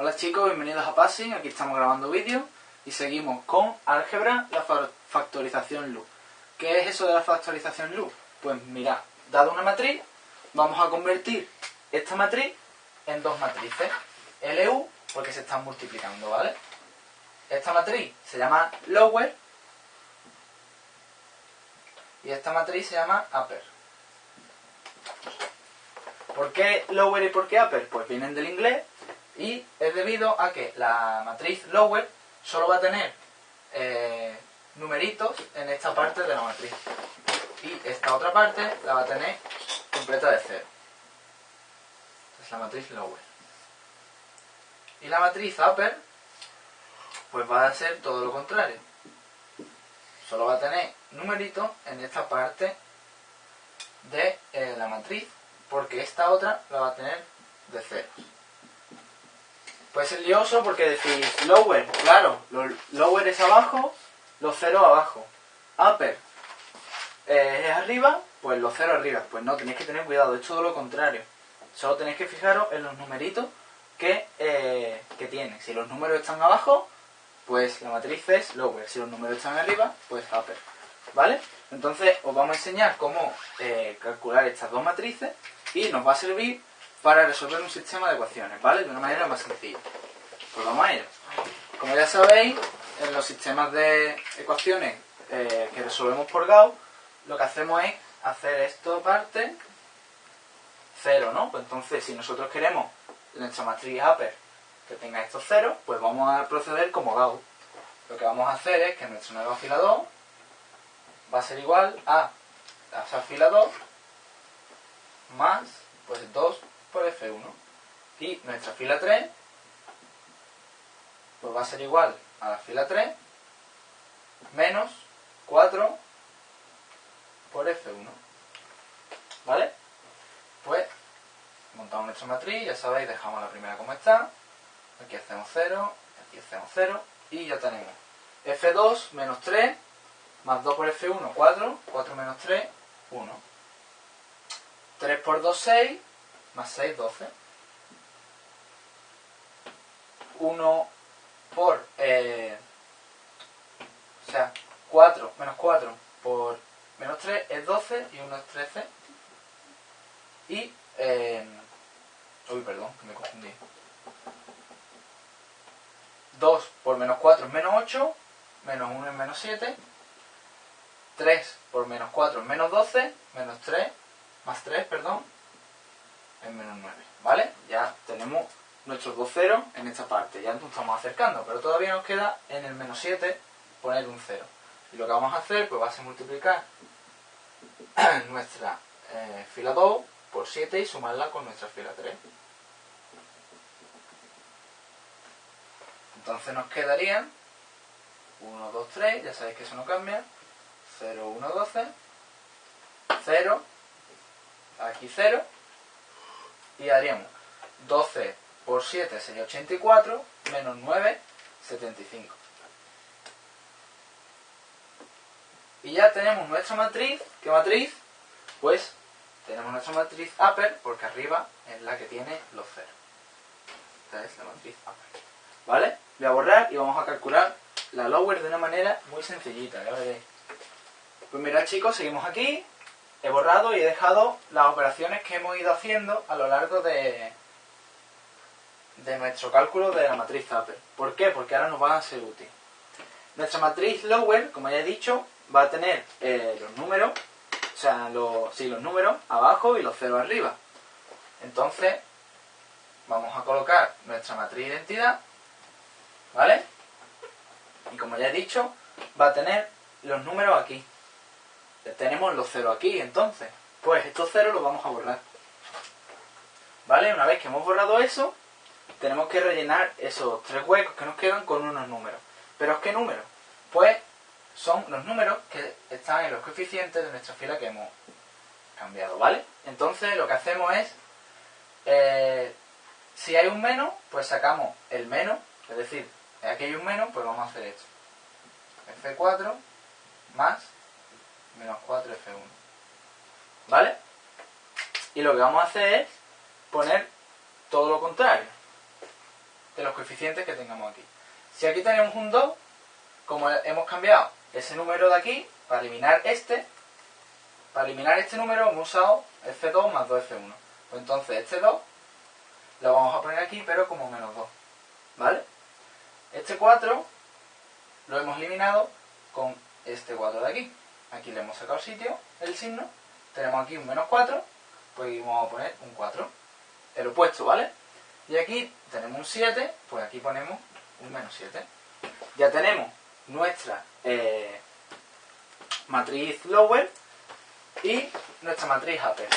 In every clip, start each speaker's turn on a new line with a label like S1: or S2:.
S1: Hola chicos, bienvenidos a Passing, aquí estamos grabando vídeo y seguimos con álgebra, la factorización LU. ¿Qué es eso de la factorización LU? Pues mira, dado una matriz, vamos a convertir esta matriz en dos matrices, LU, porque se están multiplicando, ¿vale? Esta matriz se llama lower y esta matriz se llama upper. ¿Por qué lower y por qué upper? Pues vienen del inglés y es debido a que la matriz lower solo va a tener eh, numeritos en esta parte de la matriz y esta otra parte la va a tener completa de cero. Es la matriz lower. Y la matriz upper pues va a ser todo lo contrario. Solo va a tener numeritos en esta parte de eh, la matriz porque esta otra la va a tener de ceros. Puede ser lioso porque decís lower, claro, lower es abajo, los ceros abajo. Upper eh, es arriba, pues los ceros arriba. Pues no, tenéis que tener cuidado, es todo lo contrario. Solo tenéis que fijaros en los numeritos que, eh, que tiene. Si los números están abajo, pues la matriz es lower. Si los números están arriba, pues upper. ¿Vale? Entonces os vamos a enseñar cómo eh, calcular estas dos matrices y nos va a servir para resolver un sistema de ecuaciones, ¿vale? De una manera más sencilla. Pues vamos a ello. Como ya sabéis, en los sistemas de ecuaciones eh, que resolvemos por Gauss, lo que hacemos es hacer esto parte cero, ¿no? Pues entonces, si nosotros queremos nuestra matriz upper que tenga estos ceros, pues vamos a proceder como Gauss. Lo que vamos a hacer es que nuestro nuevo fila 2 va a ser igual a esa fila 2 más pues 2 por F1. Y nuestra fila 3 pues va a ser igual a la fila 3 menos 4 por F1. ¿Vale? Pues montamos nuestra matriz, ya sabéis, dejamos la primera como está. Aquí hacemos 0, aquí hacemos 0 y ya tenemos F2 menos 3 más 2 por F1, 4, 4 menos 3, 1. 3 por 2, 6, más 6, 12. 1 por, eh, o sea, 4 menos 4 por menos 3 es 12 y 1 es 13. Y, eh, uy, perdón, que me confundí. 2 por menos 4 es menos 8, menos 1 es menos 7, 3 por menos 4 es menos 12, menos 3, más 3, perdón, es menos 9, ¿vale? Ya tenemos nuestros dos ceros en esta parte, ya nos estamos acercando, pero todavía nos queda en el menos 7 poner un 0. Y lo que vamos a hacer, pues va a ser multiplicar nuestra eh, fila 2 por 7 y sumarla con nuestra fila 3. Entonces nos quedarían 1, 2, 3, ya sabéis que eso no cambia, 0, 1, 12, 0, aquí 0, y haríamos 12 por 7 sería 84, menos 9, 75. Y ya tenemos nuestra matriz, ¿qué matriz? Pues tenemos nuestra matriz upper, porque arriba es la que tiene los ceros. Esta es la matriz upper. ¿Vale? Voy a borrar y vamos a calcular la lower de una manera muy sencillita, ya veréis. Pues mirad chicos, seguimos aquí. He borrado y he dejado las operaciones que hemos ido haciendo a lo largo de, de nuestro cálculo de la matriz upper. ¿Por qué? Porque ahora nos van a ser útiles. Nuestra matriz lower, como ya he dicho, va a tener eh, los números, o sea, los, los números abajo y los ceros arriba. Entonces, vamos a colocar nuestra matriz identidad, ¿vale? Y como ya he dicho, va a tener los números aquí tenemos los ceros aquí, entonces, pues estos ceros los vamos a borrar. ¿Vale? Una vez que hemos borrado eso, tenemos que rellenar esos tres huecos que nos quedan con unos números. ¿Pero qué números? Pues son los números que están en los coeficientes de nuestra fila que hemos cambiado, ¿vale? Entonces lo que hacemos es, eh, si hay un menos, pues sacamos el menos, es decir, aquí hay un menos, pues vamos a hacer esto. F4 más menos 4F1. ¿Vale? Y lo que vamos a hacer es poner todo lo contrario. de los coeficientes que tengamos aquí. Si aquí tenemos un 2, como hemos cambiado ese número de aquí, para eliminar este, para eliminar este número hemos usado F2 más 2F1. Pues entonces este 2 lo vamos a poner aquí, pero como menos 2. ¿Vale? Este 4 lo hemos eliminado con este 4 de aquí. Aquí le hemos sacado sitio, el signo. Tenemos aquí un menos 4, pues vamos a poner un 4. El opuesto, ¿vale? Y aquí tenemos un 7, pues aquí ponemos un menos 7. Ya tenemos nuestra eh, matriz lower y nuestra matriz upper.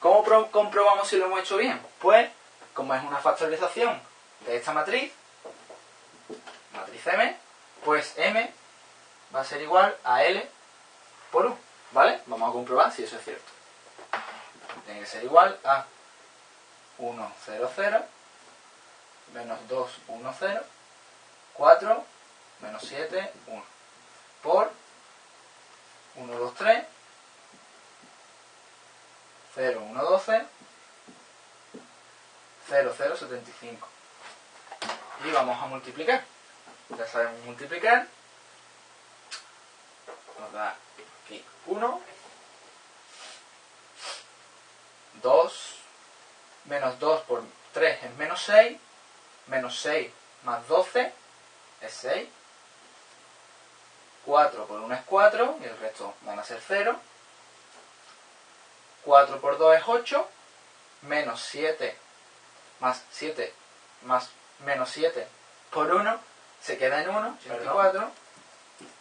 S1: ¿Cómo comprobamos si lo hemos hecho bien? Pues, como es una factorización de esta matriz, matriz M, pues M va a ser igual a L por ¿vale? Vamos a comprobar si eso es cierto. Tiene que ser igual a 1, 0, 0, menos 2, 1, 0, 4, menos 7, 1, por 1, 2, 3, 0, 1, 12, 0, 0, 75. Y vamos a multiplicar. Ya sabemos multiplicar. Nos da aquí 1, 2, menos 2 por 3 es menos 6, menos 6 más 12 es 6, 4 por 1 es 4 y el resto van a ser 0, 4 por 2 es 8, menos 7 más 7 más menos 7 por 1 se queda en 1, 84,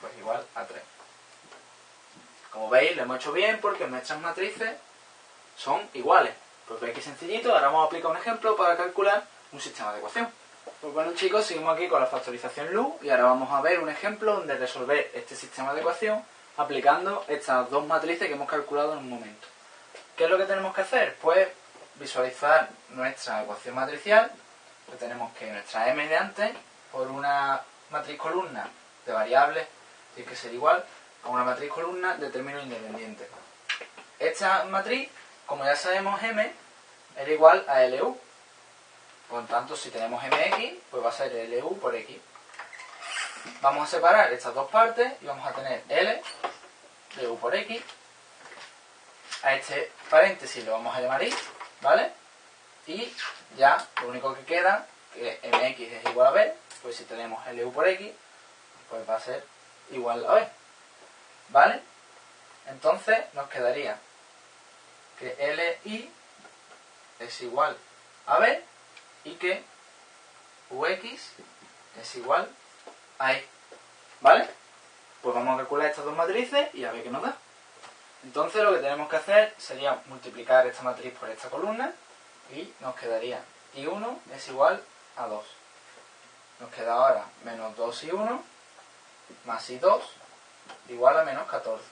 S1: pues igual a 3. Como veis, lo hemos hecho bien porque nuestras matrices son iguales. Pues veis que sencillito, ahora vamos a aplicar un ejemplo para calcular un sistema de ecuación. Pues bueno chicos, seguimos aquí con la factorización LU y ahora vamos a ver un ejemplo donde resolver este sistema de ecuación aplicando estas dos matrices que hemos calculado en un momento. ¿Qué es lo que tenemos que hacer? Pues visualizar nuestra ecuación matricial, pues tenemos que nuestra m de antes por una matriz columna de variables tiene que ser igual a una matriz columna de término independiente. Esta matriz, como ya sabemos, m era igual a LU. Por tanto, si tenemos mx, pues va a ser LU por x. Vamos a separar estas dos partes y vamos a tener L de U por X. A este paréntesis lo vamos a llamar Y, ¿vale? Y ya lo único que queda, que MX es igual a B, pues si tenemos LU por X, pues va a ser igual a B. ¿Vale? Entonces nos quedaría que LI es igual a B y que UX es igual a E. ¿Vale? Pues vamos a calcular estas dos matrices y a ver qué nos da. Entonces lo que tenemos que hacer sería multiplicar esta matriz por esta columna y nos quedaría I1 es igual a 2. Nos queda ahora menos 2 y 1 más I2 igual a menos 14.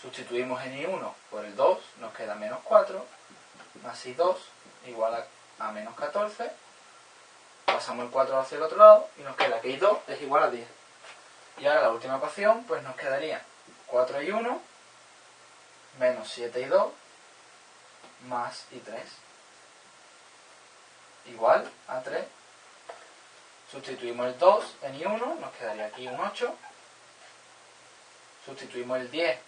S1: Sustituimos en I1 por el 2, nos queda menos 4, más I2 igual a, menos 14. Pasamos el 4 hacia el otro lado y nos queda que I2 es igual a 10. Y ahora la última ecuación, pues nos quedaría 4 y 1 menos 7 y 2 más I3 igual a 3. Sustituimos el 2 en I1, nos quedaría aquí un 8 Sustituimos el 10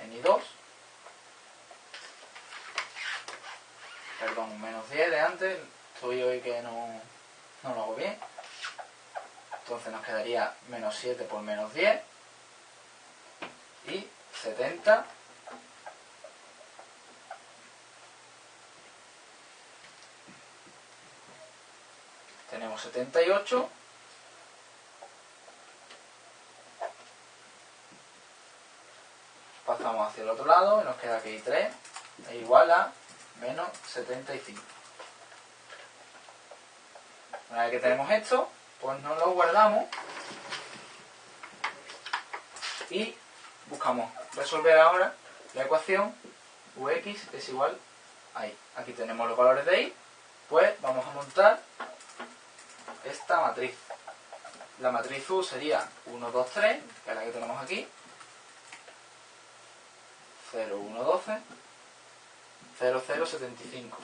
S1: en I2. Perdón, menos 10 de antes. Estoy hoy que no, no lo hago bien. Entonces nos quedaría menos 7 por menos 10. Y 70 tenemos 78 pasamos hacia el otro lado y nos queda aquí 3 es igual a menos 75. Una vez que tenemos esto, pues nos lo guardamos y buscamos resolver ahora la ecuación ux es igual a y. Aquí tenemos los valores de y, pues vamos a montar esta matriz. La matriz U sería 1, 2, 3, que es la que tenemos aquí, 0, 1, 12, 0, 0, 75.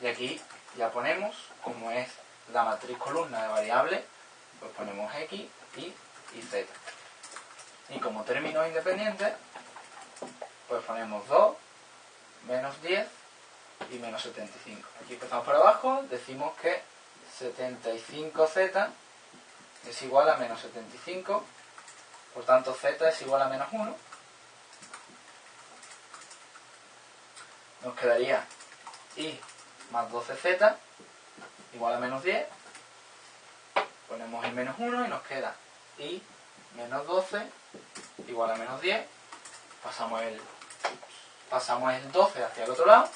S1: Y aquí ya ponemos, como es la matriz columna de variables, pues ponemos x, y y z. Y como términos independientes, pues ponemos 2, menos 10 y menos 75. Aquí empezamos por abajo, decimos que 75z es igual a menos 75, por tanto z es igual a menos 1. Nos quedaría y más 12z igual a menos 10. Ponemos el menos 1 y nos queda y menos 12 igual a menos 10. Pasamos el, pasamos el 12 hacia el otro lado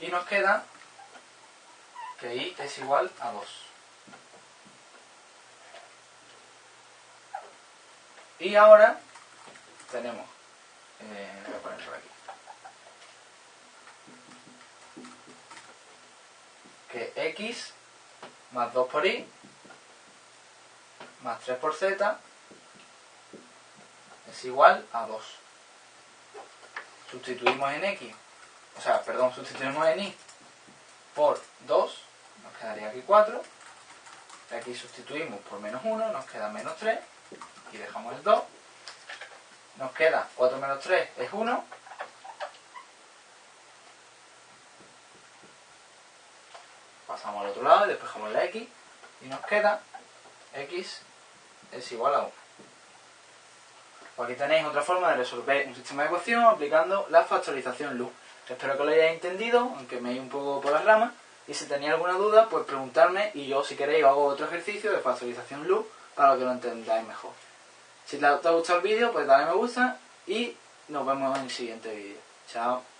S1: y nos queda que i es igual a 2. Y ahora tenemos, eh, voy a poner por aquí, que x más 2 por y más 3 por z es igual a 2. Sustituimos en x, o sea, perdón, sustituimos en y por 2, nos quedaría aquí 4. Aquí sustituimos por menos 1, nos queda menos 3 y dejamos el 2. Nos queda 4 menos 3 es 1. Al otro lado y despejamos la x y nos queda x es igual a 1. Pues aquí tenéis otra forma de resolver un sistema de ecuación aplicando la factorización LU. Espero que lo hayáis entendido, aunque me he ido un poco por las ramas. Y si tenéis alguna duda, pues preguntarme y yo, si queréis, hago otro ejercicio de factorización LU para que lo entendáis mejor. Si te ha gustado el vídeo, pues dale me gusta y nos vemos en el siguiente vídeo. Chao.